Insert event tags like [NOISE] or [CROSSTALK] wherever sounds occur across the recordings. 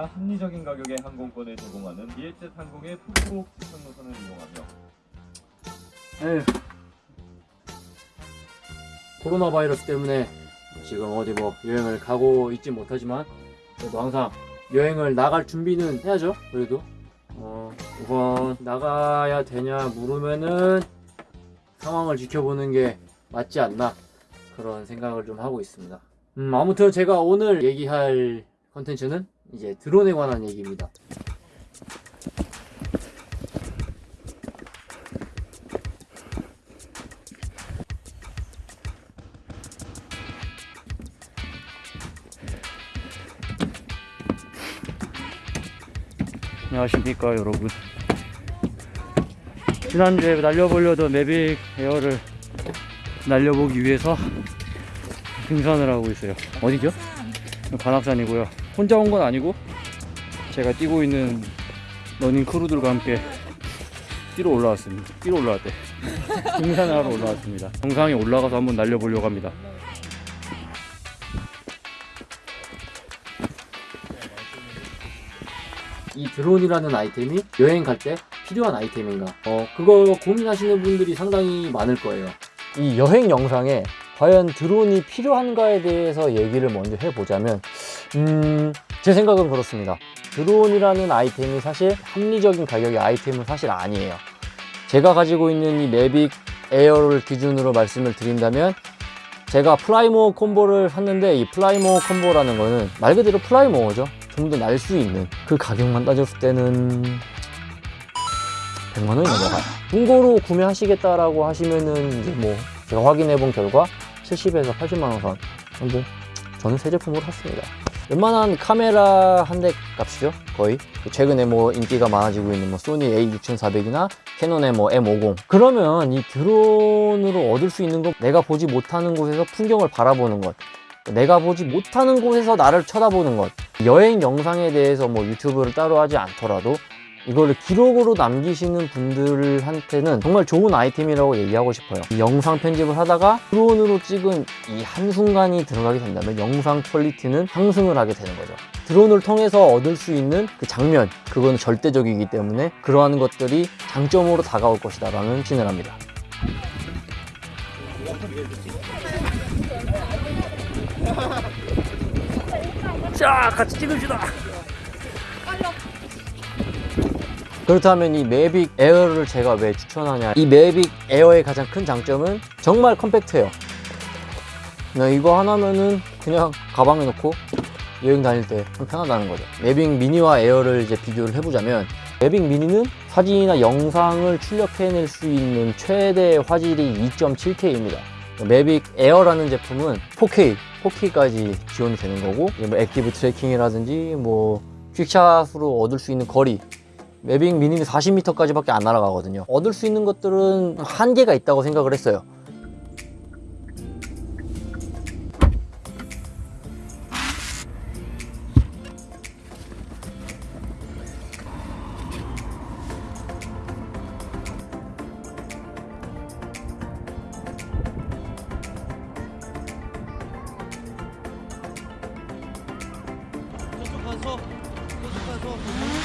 아니라 합리적인 가격의 항공권을 제공하는 비엣젯 항공의 푸꾸옥 직항 노선을 이용하며. 코로나 바이러스 때문에 지금 어디 뭐 여행을 가고 있지 못하지만 그래도 항상 여행을 나갈 준비는 해야죠. 그래도 어, 우선 나가야 되냐 물으면은 상황을 지켜보는 게 맞지 않나 그런 생각을 좀 하고 있습니다. 음, 아무튼 제가 오늘 얘기할 컨텐츠는 이제 드론에 관한 얘기입니다. 안녕하십니까 여러분 지난주에 날려보려던 매빅 에어를 날려보기 위해서 등산을 하고 있어요 어디죠? 관악산이고요 혼자 온 건 아니고 제가 뛰고 있는 러닝 크루들과 함께 뛰러 올라왔습니다. 뛰러 올라왔대. 등산을 하러 올라왔습니다. 정상에 올라가서 한번 날려보려고 합니다. 이 드론이라는 아이템이 여행 갈 때 필요한 아이템인가? 어 그거 고민하시는 분들이 상당히 많을 거예요. 이 여행 영상에 과연 드론이 필요한가에 대해서 얘기를 먼저 해보자면 음, 제 생각은 그렇습니다. 드론이라는 아이템이 사실 합리적인 가격의 아이템은 사실 아니에요. 제가 가지고 있는 이 Mavic Air를 기준으로 말씀을 드린다면 제가 Fly More Combo를 샀는데 이 Fly More Combo라는 거는 말 그대로 fly more죠. 좀 더 날 수 있는 그 가격만 따졌을 때는 100만 원이 넘어가요. 중고로 구매하시겠다라고 하시면은 이제 뭐 제가 확인해 본 결과 70에서 80만 원 선. 근데 저는 새 제품으로 샀습니다. 웬만한 카메라 한 대 값이죠 거의 최근에 뭐 인기가 많아지고 있는 뭐 소니 A6400이나 캐논의 뭐 M50 그러면 이 드론으로 얻을 수 있는 건 내가 보지 못하는 곳에서 풍경을 바라보는 것 내가 보지 못하는 곳에서 나를 쳐다보는 것 여행 영상에 대해서 뭐 유튜브를 따로 하지 않더라도 이거를 기록으로 남기시는 분들한테는 정말 좋은 아이템이라고 얘기하고 싶어요. 이 영상 편집을 하다가 드론으로 찍은 이 한순간이 들어가게 된다면 영상 퀄리티는 상승을 하게 되는 거죠. 드론을 통해서 얻을 수 있는 그 장면 그거는 절대적이기 때문에 그러한 것들이 장점으로 다가올 것이다 라는 확신을 합니다. 자 같이 찍읍시다 그렇다면 이 Mavic Air를 제가 왜 추천하냐. 이 Mavic Air의 가장 큰 장점은 정말 컴팩트해요. 그냥 이거 하나면은 그냥 가방에 넣고 여행 다닐 때 좀 편하다는 거죠. Mavic Mini와 Air를 이제 비교를 해보자면 Mavic Mini는 사진이나 영상을 출력해낼 수 있는 최대 화질이 2.7K입니다. Mavic Air라는 제품은 4K, 4K까지 지원이 되는 거고 뭐 active tracking이라든지 뭐 QuickShot으로 얻을 수 있는 거리 Mavic Mini는 40m까지 밖에 안 날아가거든요. 얻을 수 있는 것들은 한계가 있다고 생각을 했어요. 가서 가서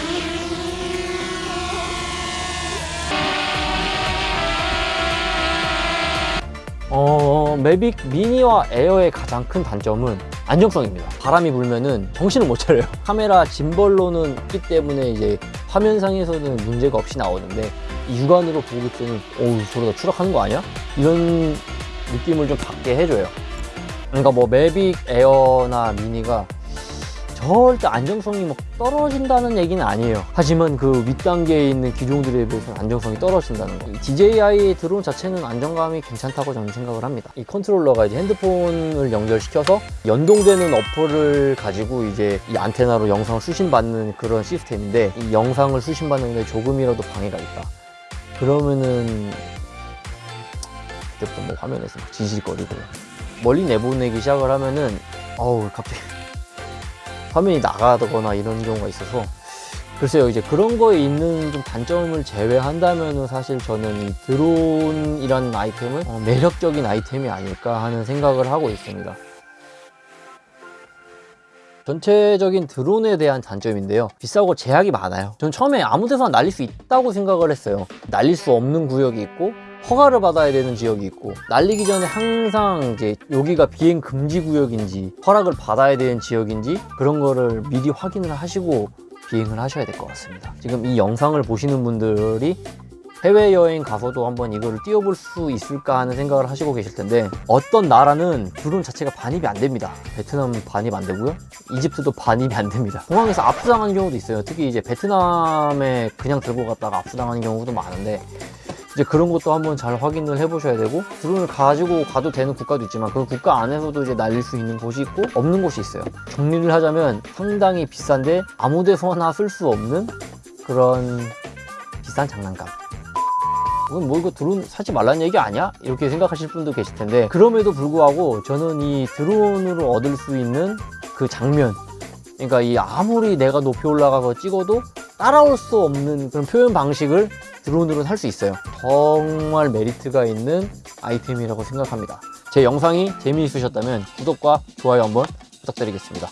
어, 매빅 미니와 에어의 가장 큰 단점은 안정성입니다. 바람이 불면은 정신을 못 차려요. [LAUGHS] 카메라 짐벌로는 있기 때문에 이제 화면상에서는 문제가 없이 나오는데 이 육안으로 보기 때는 어우 저러다 추락하는 거 아니야? 이런 느낌을 좀 받게 해줘요. 그러니까 뭐 매빅 에어나 미니가 절대 안정성이 막 떨어진다는 얘기는 아니에요. 하지만 그 윗단계에 있는 기종들에 비해서는 안정성이 떨어진다는 거. DJI 드론 자체는 안정감이 괜찮다고 저는 생각을 합니다. 이 컨트롤러가 이제 핸드폰을 연결시켜서 연동되는 어플을 가지고 이제 이 안테나로 영상을 수신받는 그런 시스템인데 이 영상을 수신받는 데 조금이라도 방해가 있다. 그러면은 그때부터 뭐 화면에서 막 지질거리고 멀리 내보내기 시작을 하면은 어우 갑자기 화면이 나가거나 이런 경우가 있어서 글쎄요 이제 그런 거에 있는 좀 단점을 제외한다면은 사실 저는 이 드론이라는 아이템은 어, 매력적인 아이템이 아닐까 하는 생각을 하고 있습니다 전체적인 드론에 대한 단점인데요. 비싸고 제약이 많아요. 전 처음에 아무 데서나 날릴 수 있다고 생각을 했어요. 날릴 수 없는 구역이 있고 허가를 받아야 되는 지역이 있고 날리기 전에 항상 이제 여기가 비행 금지 구역인지 허락을 받아야 되는 지역인지 그런 거를 미리 확인을 하시고 비행을 하셔야 될 것 같습니다. 지금 이 영상을 보시는 분들이 해외여행 가서도 한번 이거를 띄워볼 수 있을까 하는 생각을 하시고 계실 텐데 어떤 나라는 드론 자체가 반입이 안 됩니다. 베트남 반입 안 되고요. 이집트도 반입이 안 됩니다. 공항에서 압수당하는 경우도 있어요. 특히 이제 베트남에 그냥 들고 갔다가 압수당하는 경우도 많은데 이제 그런 것도 한번 잘 확인을 해보셔야 되고 드론을 가지고 가도 되는 국가도 있지만 그 국가 안에서도 이제 날릴 수 있는 곳이 있고 없는 곳이 있어요. 정리를 하자면 상당히 비싼데 아무 데서나 쓸 수 없는 그런 비싼 장난감. 이건 뭐 이거 드론 사지 말라는 얘기 아니야? 이렇게 생각하실 분도 계실 텐데 그럼에도 불구하고 저는 이 드론으로 얻을 수 있는 그 장면 그러니까 이 아무리 내가 높이 올라가서 찍어도 따라올 수 없는 그런 표현 방식을 드론으로는 할 수 있어요. 정말 메리트가 있는 아이템이라고 생각합니다. 제 영상이 재미있으셨다면 구독과 좋아요 한번 부탁드리겠습니다